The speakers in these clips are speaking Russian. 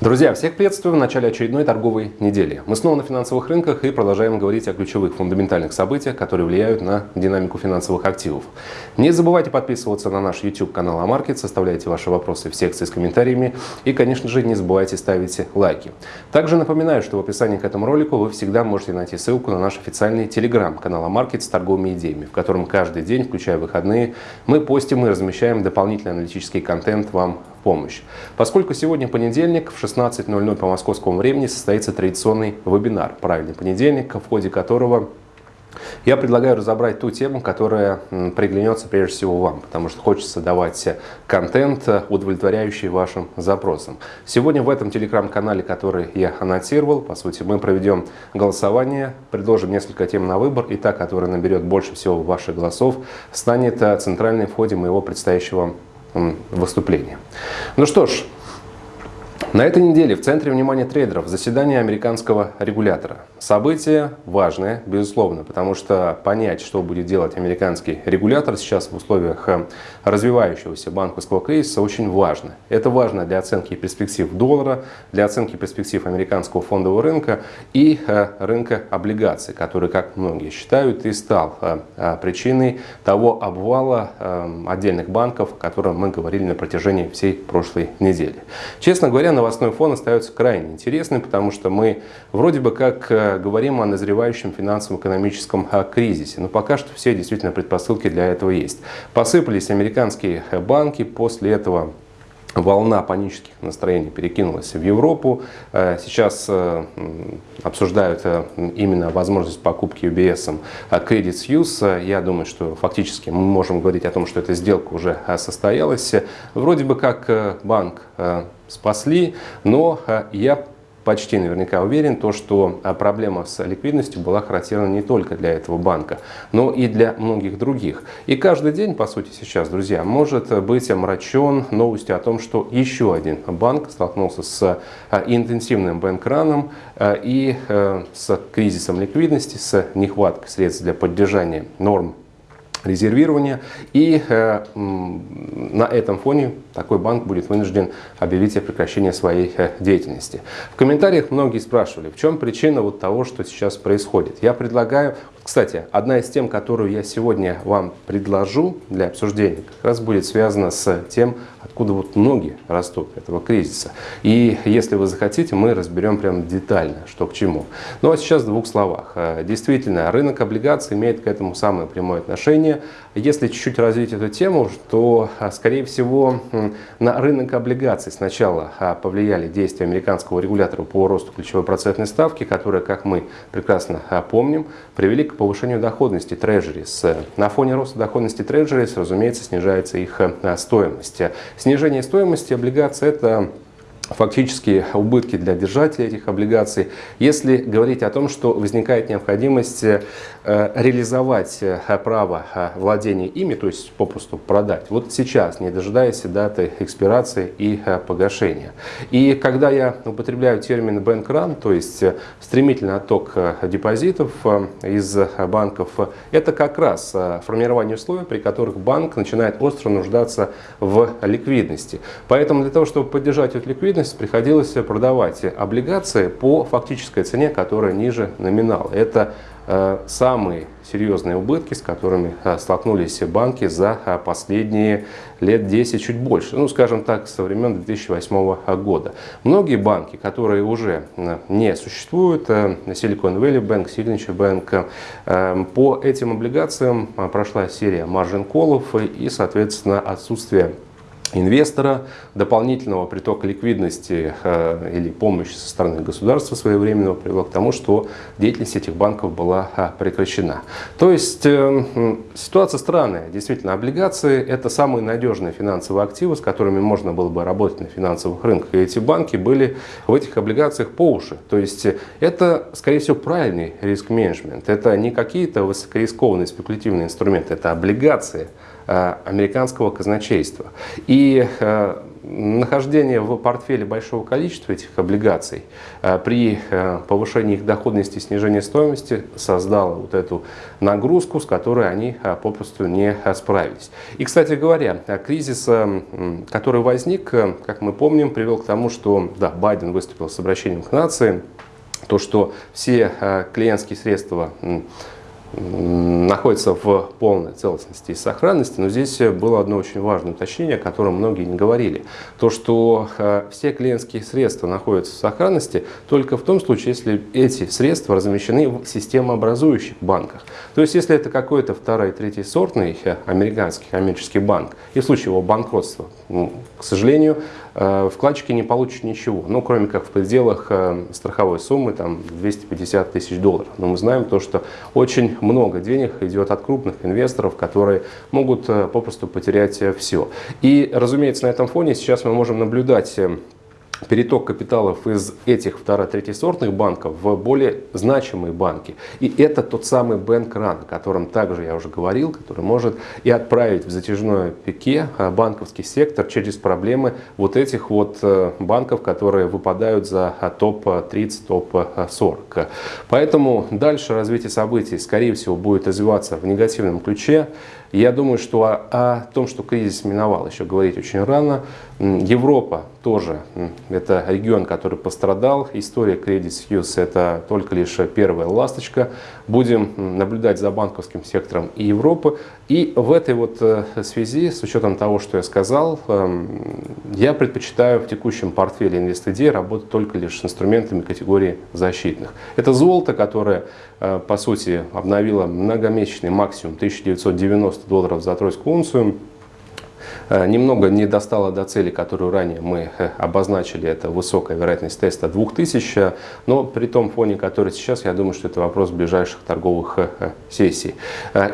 Друзья, всех приветствую в начале очередной торговой недели. Мы снова на финансовых рынках и продолжаем говорить о ключевых фундаментальных событиях, которые влияют на динамику финансовых активов. Не забывайте подписываться на наш YouTube канал Амаркет, составляйте ваши вопросы в секции с комментариями и, конечно же, не забывайте ставить лайки. Также напоминаю, что в описании к этому ролику вы всегда можете найти ссылку на наш официальный телеграм-канал Амаркет с торговыми идеями, в котором каждый день, включая выходные, мы постим и размещаем дополнительный аналитический контент вам помощь. Поскольку сегодня понедельник, в 16.00 по московскому времени состоится традиционный вебинар «Правильный понедельник», в ходе которого я предлагаю разобрать ту тему, которая приглянется прежде всего вам, потому что хочется давать контент, удовлетворяющий вашим запросам. Сегодня в этом телеграм-канале, который я анонсировал, по сути, мы проведем голосование, предложим несколько тем на выбор, и та, которая наберет больше всего ваших голосов, станет центральной в ходе моего предстоящего выступления. Ну что ж, на этой неделе в центре внимания трейдеров заседание американского регулятора. Событие важное, безусловно, потому что понять, что будет делать американский регулятор сейчас в условиях э, развивающегося банковского кризиса, очень важно. Это важно для оценки перспектив доллара, для оценки перспектив американского фондового рынка и э, рынка облигаций, который, как многие считают, и стал э, причиной того обвала отдельных банков, о котором мы говорили на протяжении всей прошлой недели. Честно говоря, новостной фон остается крайне интересным, потому что мы вроде бы как говорим о назревающем финансово-экономическом э, кризисе. Но пока что все действительно предпосылки для этого есть. Посыпались американские э, банки, после этого волна панических настроений перекинулась в Европу. Сейчас обсуждают именно возможность покупки UBS Credit Suisse. Я думаю, что фактически мы можем говорить о том, что эта сделка уже состоялась. Вроде бы как банк спасли, но э, я почти наверняка уверен, то, что э, проблема с ликвидностью была характерна не только для этого банка, но и для многих других. И каждый день, по сути, сейчас, друзья, может быть омрачен новостью о том, что еще один банк столкнулся с э, интенсивным бэнкраном и с кризисом ликвидности, с нехваткой средств для поддержания норм резервирования. И э, на этом фоне такой банк будет вынужден объявить о прекращении своей э, деятельности. В комментариях многие спрашивали, в чем причина вот того, что сейчас происходит. Я предлагаю, кстати, одна из тем, которую я сегодня вам предложу для обсуждения, как раз будет связана с тем, откуда вот ноги растут этого кризиса. И если вы захотите, мы разберем прям детально, что к чему. Ну а сейчас в двух словах. Э, действительно, рынок облигаций имеет к этому самое прямое отношение. Если чуть-чуть развить эту тему, то, э, скорее всего, на рынок облигаций сначала э, повлияли действия американского регулятора по росту ключевой процентной ставки, которая, как мы прекрасно помним, привели повышению доходности трежерис. На фоне роста доходности трежерис, разумеется, снижается их стоимость. Снижение стоимости облигаций – это фактически убытки для держателей этих облигаций. Если говорить о том, что возникает необходимость э, реализовать э, право э, владения ими, то есть попросту продать, вот сейчас, не дожидаясь даты экспирации и погашения. И когда я употребляю термин run, то есть стремительный отток депозитов из банков, это как раз формирование условий, при которых банк начинает остро нуждаться в ликвидности. Поэтому для того, чтобы поддержать эту ликвидность, ликвидность приходилось продавать облигации по фактической цене, которая ниже номинала. Это э, самые серьезные убытки, с которыми э, столкнулись банки за э, последние лет 10, чуть больше, ну, скажем так, со времен 2008 года. Многие банки, которые уже не существуют, Silicon Valley Bank, Signature Bank, по этим облигациям прошла серия маржин-колов и, соответственно, отсутствие инвестора, дополнительного притока ликвидности э, или помощи со стороны государства своевременного привело к тому, что деятельность этих банков была э, прекращена. То есть э, ситуация странная. Действительно, облигации – это самые надежные финансовые активы, с которыми можно было бы работать на финансовых рынках. И эти банки были в этих облигациях по уши. То есть это, скорее всего, правильный риск-менеджмент. Это не какие-то высокорискованные спекулятивные инструменты, это облигации – Э, американского казначейства. И э, нахождение в портфеле большого количества этих облигаций при повышении их доходности и снижении стоимости создало вот эту нагрузку, с которой они попросту не справились. И, кстати говоря, кризис, который возник, как мы помним, привел к тому, что да, Байден выступил с обращением к нации, то, что все клиентские средства находится в полной целостности и сохранности, но здесь было одно очень важное уточнение, о котором многие не говорили. То, что э, все клиентские средства находятся в сохранности только в том случае, если эти средства размещены в системообразующих банках. То есть, если это какой-то второй, третий сортный э, американский коммерческий банк, и в случае его банкротства, к сожалению, э, вкладчики не получат ничего, ну, кроме как в пределах страховой суммы, там, 250 тысяч долларов. Но мы знаем то, что очень много денег идет от крупных инвесторов, которые могут э, попросту потерять э, все. И, разумеется, на этом фоне сейчас мы можем наблюдать э, переток капиталов из этих второ-третьей сортных банков в более значимые банки. И это тот самый бэнк-ран, о котором также я уже говорил, который может и отправить в затяжное пике а, банковский сектор через проблемы вот этих вот э, банков, которые выпадают за топ-30, топ-40. Поэтому дальше развитие событий, скорее всего, будет развиваться в негативном ключе. Я думаю, что о, о том, что кризис миновал, еще говорить очень рано. Европа тоже, это регион, который пострадал. История Credit Suisse это только лишь первая ласточка. Будем наблюдать за банковским сектором и Европы. И в этой вот э, связи, с учетом того, что я сказал, эм, я предпочитаю в текущем портфеле InvestID работать только лишь с инструментами категории защитных. Это золото, которое, э, по сути, обновило многомесячный максимум 1990 долларов за тройскую унцию. Э, немного не достало до цели, которую ранее мы э, обозначили, это высокая вероятность теста 2000, но при том фоне, который сейчас, я думаю, что это вопрос ближайших торговых э, сессий.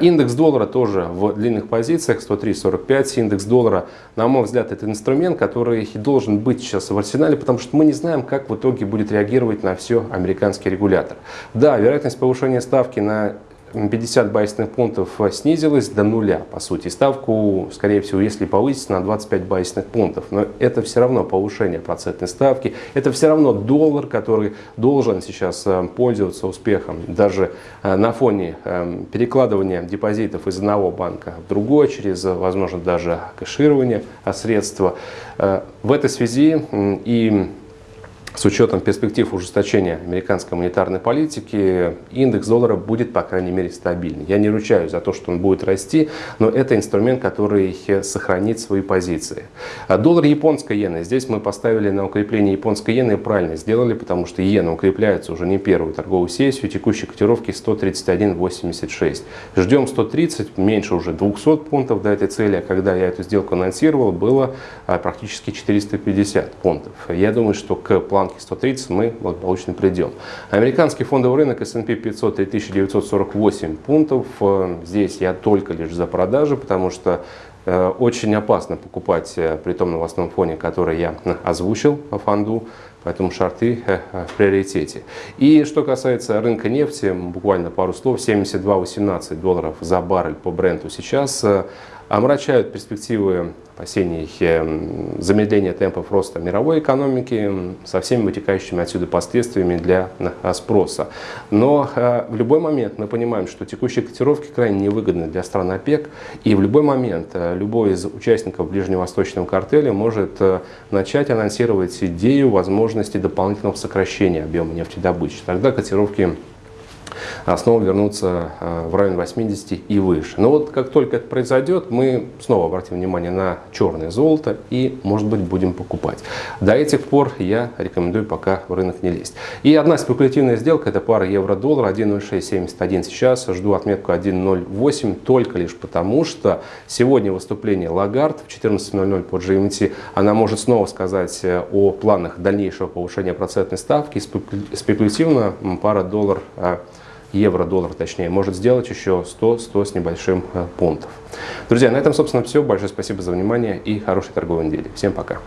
Индекс доллара тоже в длинных позициях, 103.45, индекс доллара, на мой взгляд, это инструмент, который должен быть сейчас в арсенале, потому что мы не знаем, как в итоге будет реагировать на все американский регулятор. Да, вероятность повышения ставки на 50 базисных пунктов снизилась до нуля, по сути. Ставку, скорее всего, если повысить на 25 базисных пунктов. Но это все равно повышение процентной ставки. Это все равно доллар, который должен сейчас э, пользоваться успехом. Даже э, на фоне э, перекладывания депозитов из одного банка в другой, через, возможно, даже кэширование средства. В этой связи и с учетом перспектив ужесточения американской монетарной политики, индекс доллара будет, по крайней мере, стабильный. Я не ручаюсь за то, что он будет расти, но это инструмент, который сохранит свои позиции. А доллар японской иены. Здесь мы поставили на укрепление японской иены и правильно сделали, потому что иена укрепляется уже не первую торговую сессию, текущей котировки 131.86. Ждем 130, меньше уже 200 пунктов до этой цели, а когда я эту сделку анонсировал, было а, практически 450 пунктов. Я думаю, что к плану планки 130 мы благополучно придем. Американский фондовый рынок S&P 500 3948 пунктов. Э, здесь я только лишь за продажи, потому что э, очень опасно покупать э, при том новостном фоне, который я озвучил по фонду, поэтому шарты в приоритете. И что касается рынка нефти, буквально пару слов, 72-18 долларов за баррель по бренду сейчас омрачают перспективы опасений замедления темпов роста мировой экономики со всеми вытекающими отсюда последствиями для спроса. Но э, в любой момент мы понимаем, что текущие котировки крайне невыгодны для стран ОПЕК, и в любой момент э, любой из участников ближневосточного картеля может э, начать анонсировать идею возможности дополнительного сокращения объема нефтедобычи. Тогда котировки снова вернуться а, в район 80 и выше. Но вот как только это произойдет, мы снова обратим внимание на черное золото и, может быть, будем покупать. До этих пор я рекомендую пока в рынок не лезть. И одна спекулятивная сделка, это пара евро-доллар 1.0671 сейчас. Жду отметку 1.08 только лишь потому, что сегодня выступление Лагард в 14.00 по GMT, она может снова сказать э, о планах дальнейшего повышения процентной ставки. Спекулятивно пара доллар а, евро-доллар точнее, может сделать еще 100-100 с небольшим э, пунктов. Друзья, на этом, собственно, все. Большое спасибо за внимание и хорошей торговой недели. Всем пока.